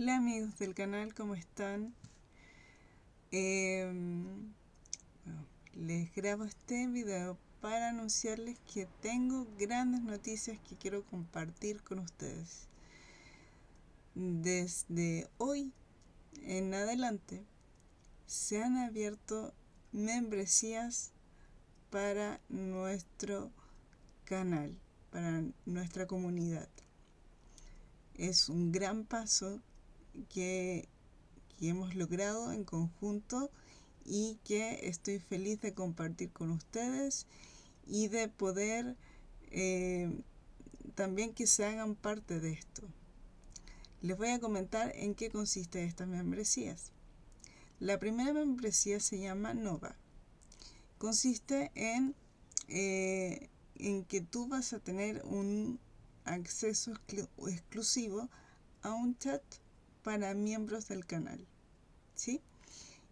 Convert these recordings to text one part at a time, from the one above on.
Hola amigos del canal, ¿cómo están? Em, les grabo este video para anunciarles que tengo grandes noticias que quiero compartir con ustedes. Desde hoy en adelante se han abierto membresías para nuestro canal, para nuestra comunidad. Es un gran paso que, hemos logrado en conjunto y que estoy feliz de compartir con ustedes y de poder eh, también que se hagan parte de esto. Les voy a comentar en qué consiste estas membresías. La primera membresía se llama Nova. Consiste en, eh, en que tú vas a tener un acceso exclusivo a un chat para miembros del canal. ¿sí?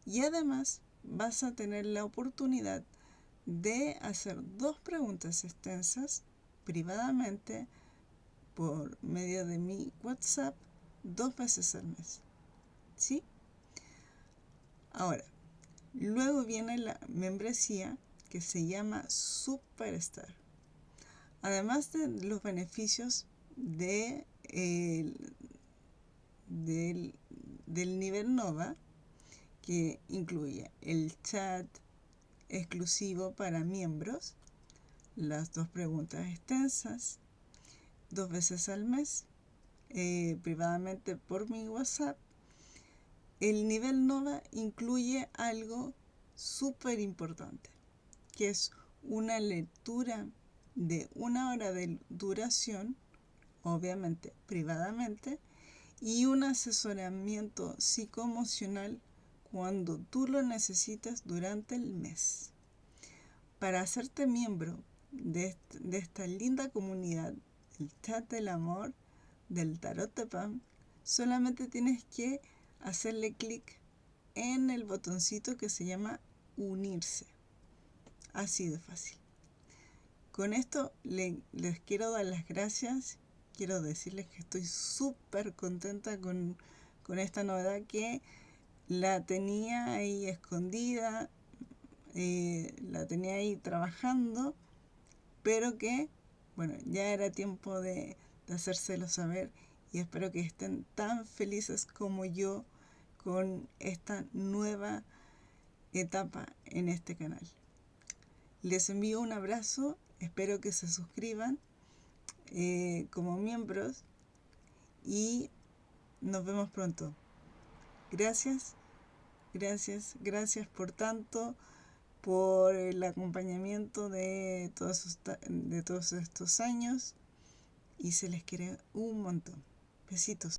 Y además vas a tener la oportunidad de hacer dos preguntas extensas privadamente por medio de mi WhatsApp dos veces al mes. ¿Sí? Ahora, luego viene la membresía que se llama Superstar. Además de los beneficios de del, nivel Nova, que incluye el chat exclusivo para miembros, las dos preguntas extensas, dos veces al mes, eh, privadamente por mi WhatsApp. El nivel Nova incluye algo súper importante, que es una lectura de una hora de duración, obviamente privadamente, y un asesoramiento psicoemocional cuando tú lo necesitas durante el mes. Para hacerte miembro de, esta linda comunidad, el chat del amor, del tarot de Pam, solamente tienes que hacerle clic en el botoncito que se llama unirse. Así de fácil. Con esto les quiero dar las gracias quiero decirles que estoy súper contenta con, esta novedad que la tenía ahí escondida, eh, la tenía ahí trabajando, pero que, bueno, ya era tiempo de, de hacérselo saber y espero que estén tan felices como yo con esta nueva etapa en este canal. Les envío un abrazo, espero que se suscriban eh, como miembros y nos vemos pronto. Gracias, gracias, gracias por tanto, por el acompañamiento de todos, de todos estos años y se les quiere un montón. Besitos.